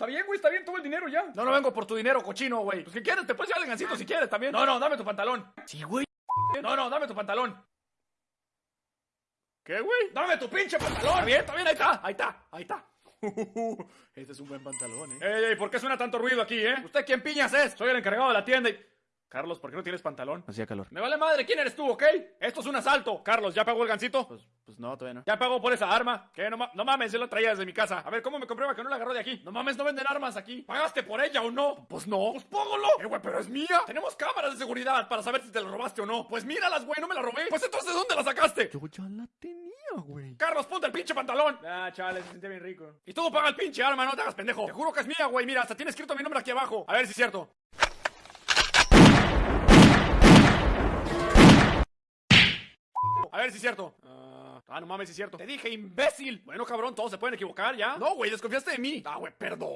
Está bien, güey, está bien, todo el dinero ya. No, no vengo por tu dinero, cochino, güey. Pues que quieres, te puedes llevar el gancito si quieres también. No, no, dame tu pantalón. Sí, güey. No, no, dame tu pantalón. ¿Qué, güey? Dame tu pinche pantalón. Está bien, está bien, ahí está. Ahí está, ahí está. Este es un buen pantalón, eh. Ey, ey, ¿por qué suena tanto ruido aquí, eh? ¿Usted quién piñas es? Soy el encargado de la tienda y... Carlos, ¿por qué no tienes pantalón? Hacía calor. Me vale madre, ¿quién eres tú, ok? Esto es un asalto. Carlos, ¿ya pagó el gancito? Pues, pues no, todavía no. ¿Ya pagó por esa arma? ¿Qué? No, ma- no mames, yo la traía desde mi casa. A ver, ¿cómo me comprueba que no la agarró de aquí? No mames, no venden armas aquí. ¿Pagaste por ella o no? Pues no. Pues póngalo. Eh, güey, pero es mía. Tenemos cámaras de seguridad para saber si te la robaste o no. Pues míralas, güey, no me la robé. Pues entonces, ¿dónde la sacaste? Yo ya la tenía, güey. Carlos, ponte el pinche pantalón. Ah, chale, se siente bien rico. Y tú paga el pinche arma, no te hagas pendejo. Te juro que es mía, güey. Mira, hasta tiene escrito mi nombre aquí abajo. A ver si es cierto. A ver si es cierto. Ah, ah, no mames, si es cierto. Te dije, imbécil. Bueno, cabrón, todos se pueden equivocar, ¿ya? No, güey, desconfiaste de mí. Ah, güey, perdón.